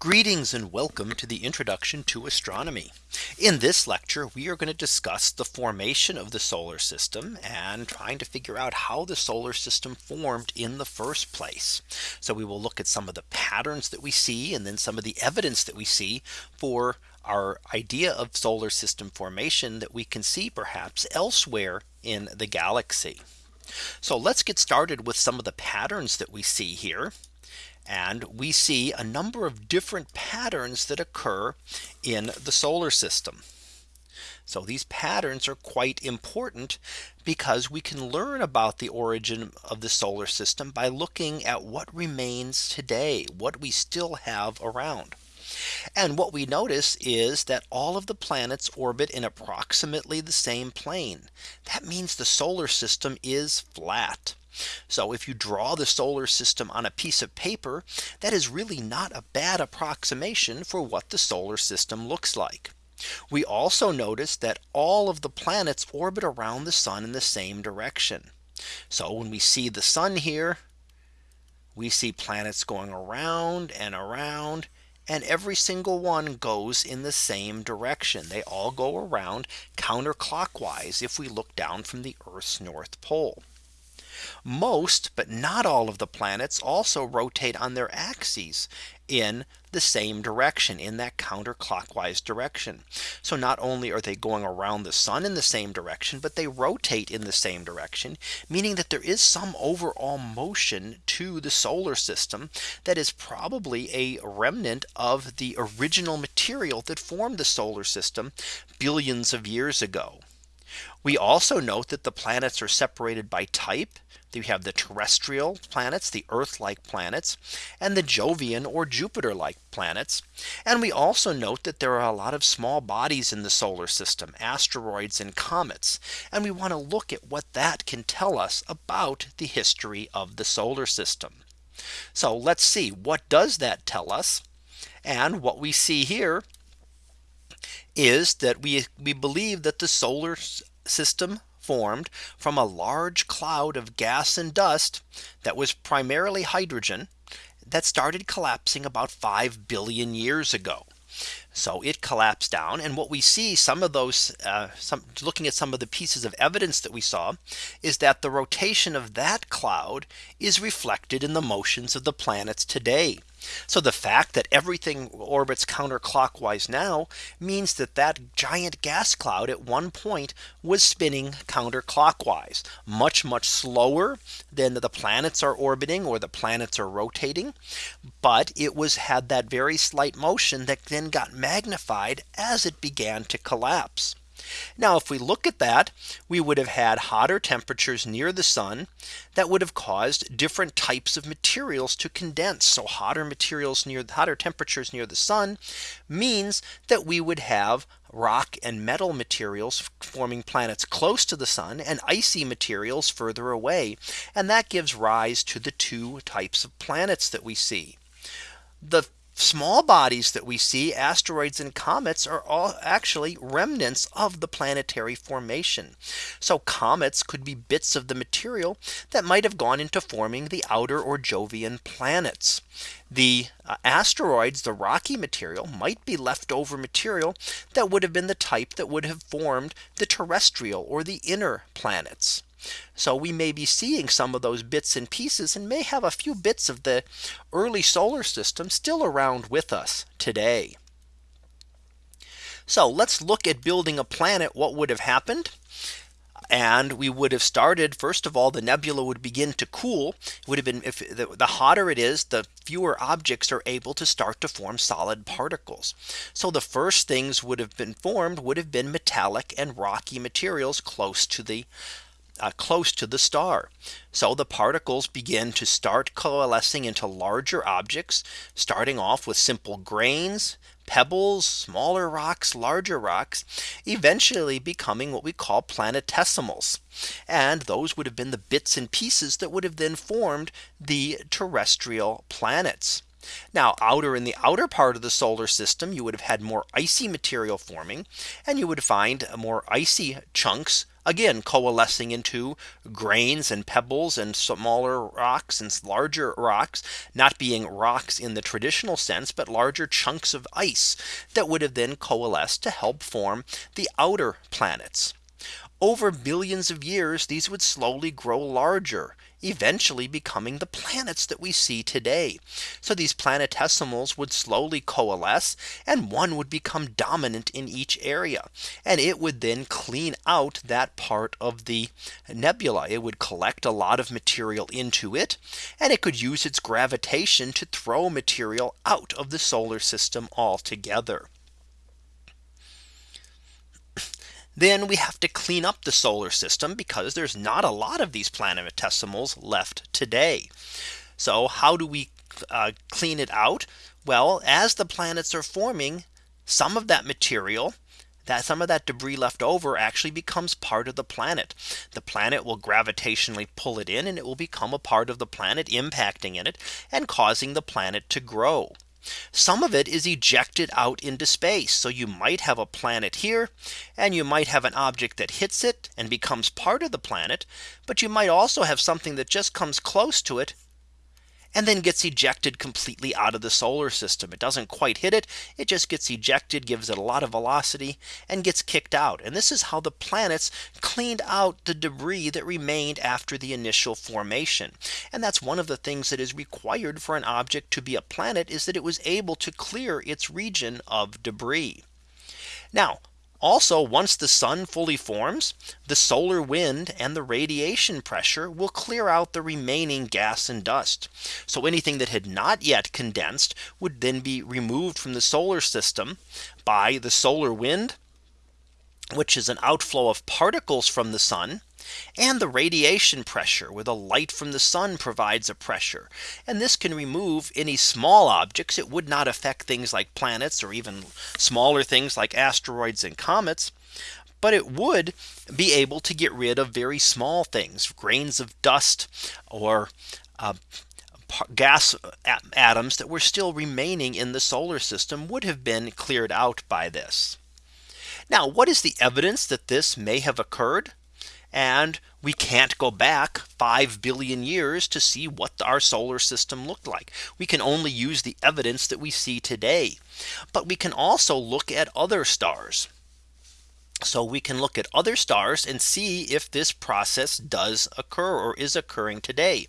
Greetings and welcome to the introduction to astronomy. In this lecture, we are going to discuss the formation of the solar system and trying to figure out how the solar system formed in the first place. So we will look at some of the patterns that we see and then some of the evidence that we see for our idea of solar system formation that we can see perhaps elsewhere in the galaxy. So let's get started with some of the patterns that we see here. And we see a number of different patterns that occur in the solar system. So these patterns are quite important because we can learn about the origin of the solar system by looking at what remains today, what we still have around. And what we notice is that all of the planets orbit in approximately the same plane. That means the solar system is flat. So if you draw the solar system on a piece of paper, that is really not a bad approximation for what the solar system looks like. We also notice that all of the planets orbit around the sun in the same direction. So when we see the sun here, we see planets going around and around and every single one goes in the same direction. They all go around counterclockwise if we look down from the Earth's North Pole. Most but not all of the planets also rotate on their axes in the same direction in that counterclockwise direction. So not only are they going around the sun in the same direction, but they rotate in the same direction, meaning that there is some overall motion to the solar system that is probably a remnant of the original material that formed the solar system billions of years ago. We also note that the planets are separated by type. You have the terrestrial planets, the Earth like planets, and the Jovian or Jupiter like planets. And we also note that there are a lot of small bodies in the solar system, asteroids and comets. And we want to look at what that can tell us about the history of the solar system. So let's see what does that tell us? And what we see here is that we we believe that the solar system formed from a large cloud of gas and dust that was primarily hydrogen that started collapsing about 5 billion years ago. So it collapsed down and what we see some of those uh, some looking at some of the pieces of evidence that we saw is that the rotation of that cloud is reflected in the motions of the planets today. So the fact that everything orbits counterclockwise now means that that giant gas cloud at one point was spinning counterclockwise much much slower than the planets are orbiting or the planets are rotating. But it was had that very slight motion that then got magnified as it began to collapse. Now if we look at that, we would have had hotter temperatures near the sun that would have caused different types of materials to condense. So hotter materials near the hotter temperatures near the sun means that we would have rock and metal materials forming planets close to the sun and icy materials further away. And that gives rise to the two types of planets that we see. The small bodies that we see asteroids and comets are all actually remnants of the planetary formation. So comets could be bits of the material that might have gone into forming the outer or Jovian planets. The uh, asteroids, the rocky material might be leftover material that would have been the type that would have formed the terrestrial or the inner planets. So we may be seeing some of those bits and pieces and may have a few bits of the early solar system still around with us today. So let's look at building a planet. What would have happened? and we would have started first of all the nebula would begin to cool it would have been if the, the, hotter it is the fewer objects are able to start to form solid particles so the first things would have been formed would have been metallic and rocky materials close to the uh, close to the star. So the particles begin to start coalescing into larger objects, starting off with simple grains, pebbles, smaller rocks, larger rocks, eventually becoming what we call planetesimals. And those would have been the bits and pieces that would have then formed the terrestrial planets. Now outer in the outer part of the solar system, you would have had more icy material forming and you would find more icy chunks again coalescing into grains and pebbles and smaller rocks and larger rocks not being rocks in the traditional sense but larger chunks of ice that would have then coalesced to help form the outer planets. Over billions of years these would slowly grow larger eventually becoming the planets that we see today. So these planetesimals would slowly coalesce and one would become dominant in each area. And it would then clean out that part of the nebula. It would collect a lot of material into it. And it could use its gravitation to throw material out of the solar system altogether. Then we have to clean up the solar system because there's not a lot of these planetesimals left today. So how do we uh, clean it out? Well, as the planets are forming, some of that material that some of that debris left over actually becomes part of the planet. The planet will gravitationally pull it in and it will become a part of the planet impacting in it and causing the planet to grow. Some of it is ejected out into space. So you might have a planet here and you might have an object that hits it and becomes part of the planet. But you might also have something that just comes close to it and then gets ejected completely out of the solar system. It doesn't quite hit it. It just gets ejected, gives it a lot of velocity and gets kicked out. And this is how the planets cleaned out the debris that remained after the initial formation. And that's one of the things that is required for an object to be a planet is that it was able to clear its region of debris. Now also, once the sun fully forms, the solar wind and the radiation pressure will clear out the remaining gas and dust. So anything that had not yet condensed would then be removed from the solar system by the solar wind, which is an outflow of particles from the sun and the radiation pressure where the light from the sun provides a pressure. And this can remove any small objects. It would not affect things like planets or even smaller things like asteroids and comets. But it would be able to get rid of very small things, grains of dust or uh, gas atoms that were still remaining in the solar system would have been cleared out by this. Now, what is the evidence that this may have occurred? And we can't go back 5 billion years to see what our solar system looked like. We can only use the evidence that we see today. But we can also look at other stars. So we can look at other stars and see if this process does occur or is occurring today.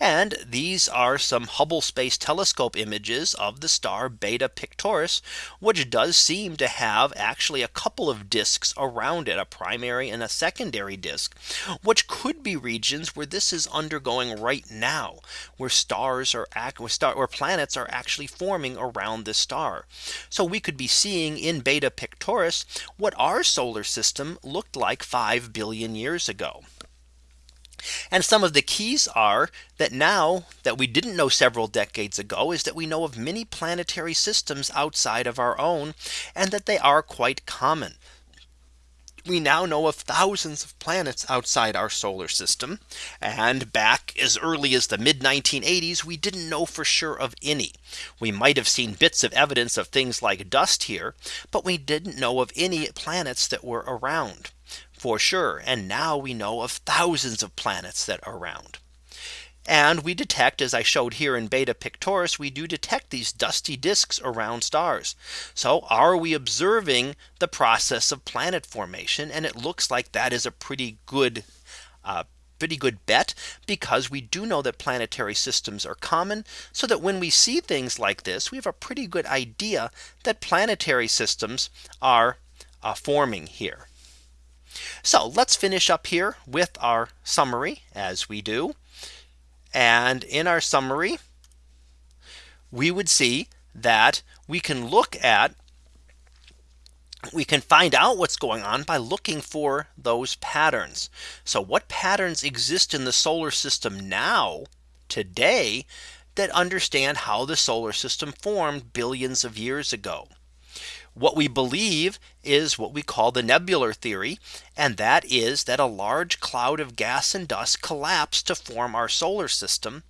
And these are some Hubble Space Telescope images of the star Beta Pictoris, which does seem to have actually a couple of disks around it, a primary and a secondary disk, which could be regions where this is undergoing right now, where stars are where, star, where planets are actually forming around this star. So we could be seeing in Beta Pictoris what are solar solar system looked like 5 billion years ago. And some of the keys are that now that we didn't know several decades ago is that we know of many planetary systems outside of our own and that they are quite common we now know of thousands of planets outside our solar system. And back as early as the mid 1980s, we didn't know for sure of any. We might have seen bits of evidence of things like dust here, but we didn't know of any planets that were around for sure. And now we know of thousands of planets that are around. And we detect as I showed here in beta pictoris, we do detect these dusty disks around stars. So are we observing the process of planet formation? And it looks like that is a pretty good uh, pretty good bet because we do know that planetary systems are common so that when we see things like this we have a pretty good idea that planetary systems are uh, forming here. So let's finish up here with our summary as we do. And in our summary, we would see that we can look at we can find out what's going on by looking for those patterns. So what patterns exist in the solar system now today that understand how the solar system formed billions of years ago. What we believe is what we call the nebular theory. And that is that a large cloud of gas and dust collapsed to form our solar system.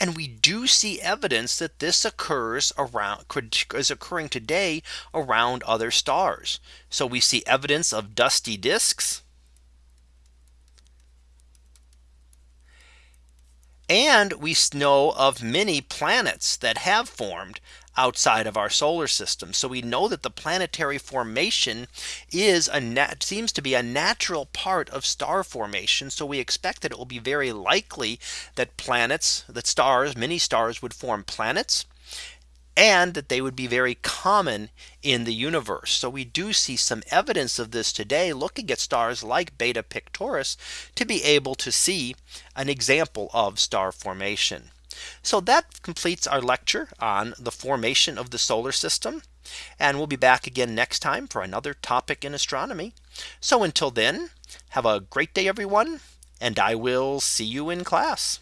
And we do see evidence that this occurs around is occurring today around other stars. So we see evidence of dusty disks. And we know of many planets that have formed outside of our solar system. So we know that the planetary formation is a net seems to be a natural part of star formation. So we expect that it will be very likely that planets that stars many stars would form planets and that they would be very common in the universe. So we do see some evidence of this today looking at stars like Beta Pictoris to be able to see an example of star formation. So that completes our lecture on the formation of the solar system. And we'll be back again next time for another topic in astronomy. So until then, have a great day, everyone. And I will see you in class.